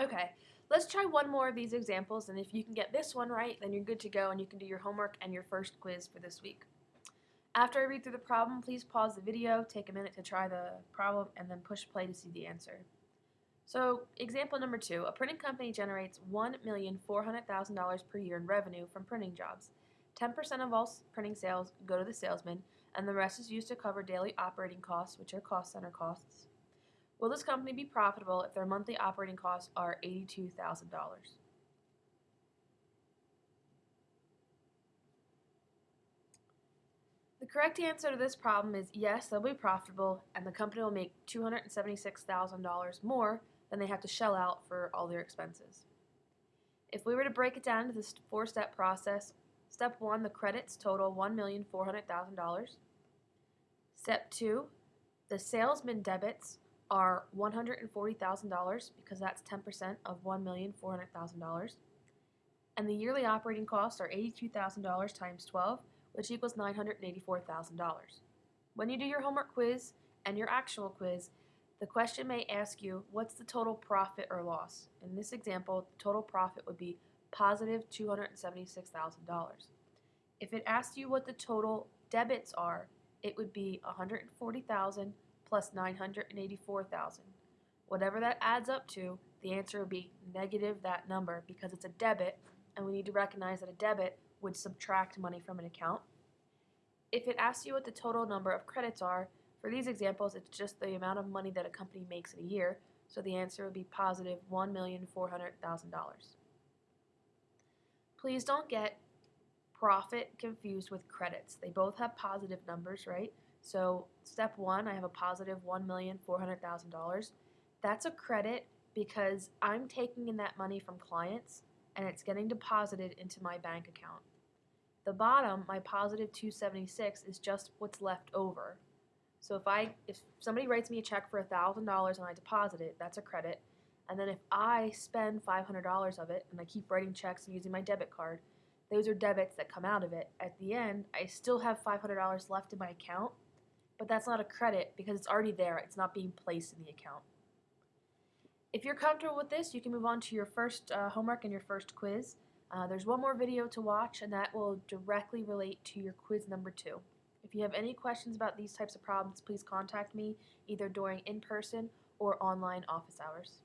Okay, let's try one more of these examples, and if you can get this one right, then you're good to go and you can do your homework and your first quiz for this week. After I read through the problem, please pause the video, take a minute to try the problem, and then push play to see the answer. So, example number two, a printing company generates $1,400,000 per year in revenue from printing jobs. 10% of all printing sales go to the salesman, and the rest is used to cover daily operating costs, which are cost center costs. Will this company be profitable if their monthly operating costs are $82,000? The correct answer to this problem is yes, they'll be profitable, and the company will make $276,000 more than they have to shell out for all their expenses. If we were to break it down to this four-step process, step one, the credits total $1,400,000. Step two, the salesman debits are $140,000 because that's 10% of $1,400,000. And the yearly operating costs are $82,000 times 12, which equals $984,000. When you do your homework quiz and your actual quiz, the question may ask you, what's the total profit or loss? In this example, the total profit would be positive $276,000. If it asks you what the total debits are, it would be 140,000 plus 984,000. Whatever that adds up to, the answer would be negative that number because it's a debit and we need to recognize that a debit would subtract money from an account. If it asks you what the total number of credits are, for these examples it's just the amount of money that a company makes in a year, so the answer would be positive $1,400,000. Please don't get profit confused with credits. They both have positive numbers, right? So step one, I have a positive $1,400,000. That's a credit because I'm taking in that money from clients and it's getting deposited into my bank account. The bottom, my positive 276, is just what's left over. So if I if somebody writes me a check for $1,000 and I deposit it, that's a credit. And then if I spend $500 of it and I keep writing checks and using my debit card, those are debits that come out of it. At the end, I still have $500 left in my account, but that's not a credit because it's already there. It's not being placed in the account. If you're comfortable with this, you can move on to your first uh, homework and your first quiz. Uh, there's one more video to watch, and that will directly relate to your quiz number two. If you have any questions about these types of problems, please contact me either during in-person or online office hours.